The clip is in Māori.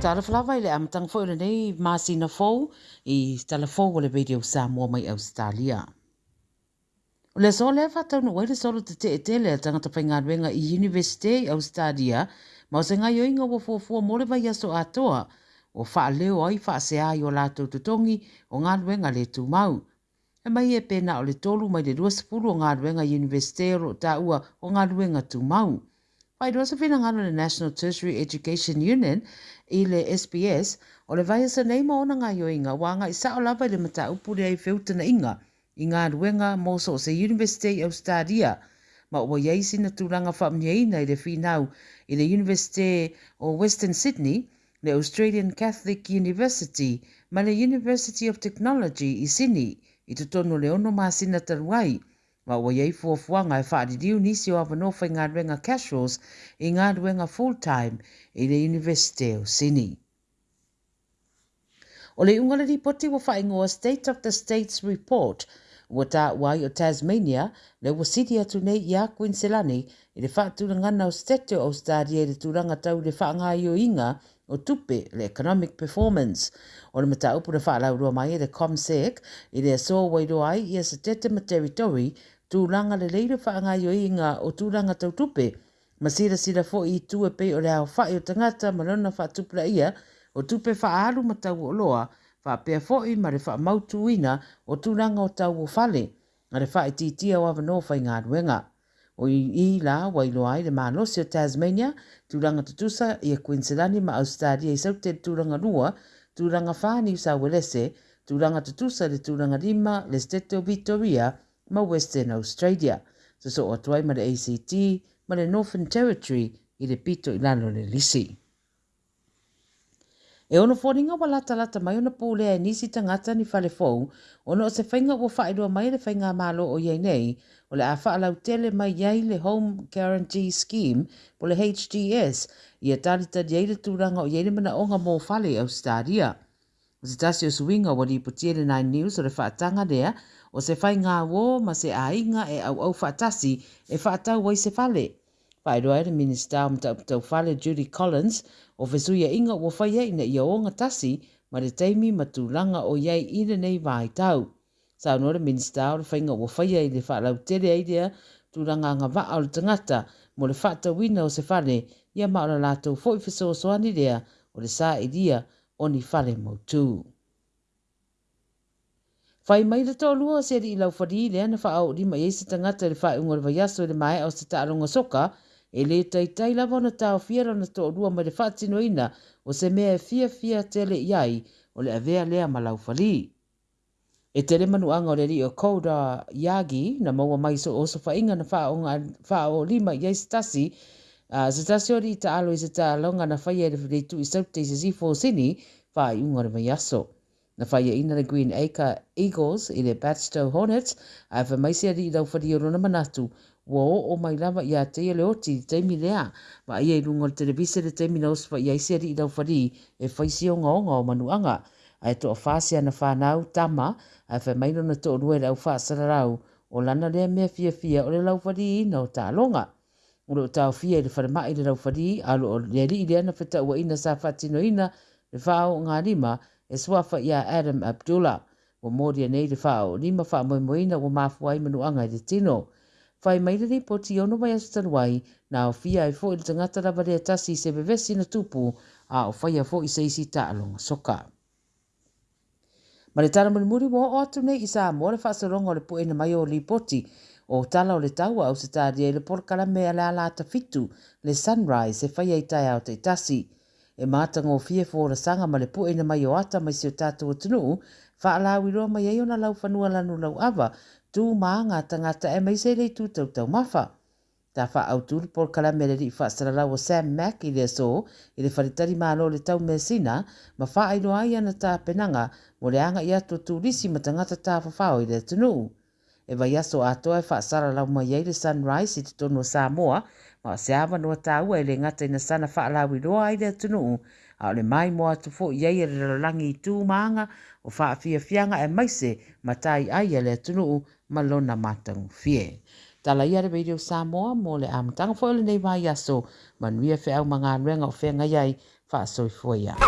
Tāra whalawa i le amatang fōi le nei māsina fō i tāra fō le video Samoa mai Australia. O le sō le whātau no waere sōro te te e te le atanga tapai ngā ruenga i Universite i Australia ma o se ngā ioinga wa fōfua mōre vai aso atoa o wha leo ai wha se ai o lātou tutongi o ngā ruenga le tū mau. E mai e pēna o le tōru mai le 20 o ngā ruenga Universite o tā o ngā ruenga tū mau. Whai rosa whina ngano na National Tertiary Education Union i le SBS o le vai asa neima ona ngā ioinga wānga i sao lawa i le mata upuri ai whiutana inga i ngā ruenga mōsa o se University of Stadia ma ua iei sina tūranga whamnieina i le whinau i le University o Western Sydney le Australian Catholic University ma le University of Technology i Sydney i tutono le ono māsina taruai. Wa ua iei fua fuanga e di diu nisi o awa nofa i ngā ruenga casuals i ngā ruenga full time i le University of Sini. O le ungana ripoti wa whae ngoa State of the States Report ua ta wai o Tasmania le ua siti atu nei i a Queenselani i le whaatuna ngana o State of Australia i le tūranga tau le whaanga i o inga o tupe le economic performance. O le mata upu na whaalau rua mai e le Comsec i le asoa wairoa ai i a sa tete ma teritori tūlanga le leire whaanga yo i ngā o tūlanga tautupe, ma sira sira fo i tua pe o le hao whae o tangata ma lona whaatupla ia o tupe whaaru ma tau o loa, wha pia fo i ma re wha mautu ina o tūlanga o tau o fale, a re wha i titia o avano whai ngā ruenga. O i i la wailo ai le maanosi o Tasmania, tūlanga tutusa i a Queensland ma Australia i saute tūlanga rua, tūlanga whani i sa welese, tūlanga tutusa le tūlanga lima le stete o ma Western Australia, so so o ma le ACT ma le Northern Territory i le pito i lalo le lisi. E ono fōringa wa lata lata mai ona pōlea e nisi tangata ni whale fōu, ono o se whainga ua whaeroa mai le whainga mālo o iei nei, o le awha alau tele mai iei le Home Guarantee Scheme le HGS i a tārita iei le tūranga o iei le mana onga mō whale au O se tasi o suinga wali putie le 9 News o le whaatanga lea o se whai ngā wō ma se ainga e au au whaatasi e whaatau wai se fale. Pai roa e minister o mtau putau fale Judy Collins o vesuia inga o whai e ina ia o ngā tasi ma le teimi matulanga o iei ina nei vai tau. Sao no re minister o le whai ngā o whai e le whaalau tere eidea tūranga ngā vaa o tangata mo le whaatawina o se fale ia maura lātou fōi fiso o soani lea o le sā e dia o ni fale mautu. Fai mai le tolu o se li lau fari le ana faa o lima eise tangata le faa ungo le vayaso le mai o se taaronga soka e le tai tai lava na tau fia rana to lua ma le faa tino ina o se mea fia fia tele iai o le avea lea ma lau fari. E tele manu anga o le li o kouda yagi na maua mai so oso fa inga na faa o lima eise tasi Ah, se tasio ri ta alo i se ta longa na whaia e re whare tu i saute i se zifo sini wha i ungore mai aso. Na whaia e ina le Green Acre Eagles i le Batstow Hornets a e whamaisia ri rau whare i rona manatu wa o o mai lama i a te ele o ti teimi lea wa i ei rungo le televise le teimi na uswa i aise ri rau whare e whaisi o ngonga o manuanga a e toa whasi ana whanau tama a e whamaino na toa nuera au whasararau o lana lea mea fia fia o le lau whare i na o talonga. ulo tau fia i le wharama i le rau whari alo o le ri ana whita ua ina sa whatinoina le whao ngā lima e suafa i Adam Abdullah Wa mōria nei le whao lima wha moe moina o mafuai manu anga i le tino. Whai mai le po ti ono mai asu na o fia i e fo i le tangata la varea tasi se na tupu a o whai a fo i seisi ta alonga soka. Ma le tana muri mō o atu nei i sa mōre whaasaronga o le po ena mai o li poti o tala o le taua au se tādia i le porakala mea ala alata fitu le sunrise e whaia i tai au te tasi. E mātango fie fōra sanga ma le pu na e mai o ata mai se o tātou o tunu, whaalawi roa mai e ona lau whanua lanu lau awa, tū mā ngā tangata e mai se le tū tau tau mawha. Ta wha au tūru porakala mea le rii whaasara lau o Sam Mack i le so, i le wharitari mālo le tau mesina, sina, ma wha ai ana tā penanga, mo le anga i ato tū risi ma tangata tā whawhao i le tunuu. e vai aso atoa e whaasara lau mai ei le sunrise i te tono Samoa, ma se awa noa tāua e le ngata ina sana whaalawi roa i le atunuu, a le mai moa tu fo iei e le lalangi i tūmaanga o whaafia fianga e maise ma tai ai e le atunuu ma lona matangu fie. Tala ia re video Samoa mo le amtanga fo le nei vai aso, manuia fe au mga anuenga o whenga iai, whaasoi fo ia.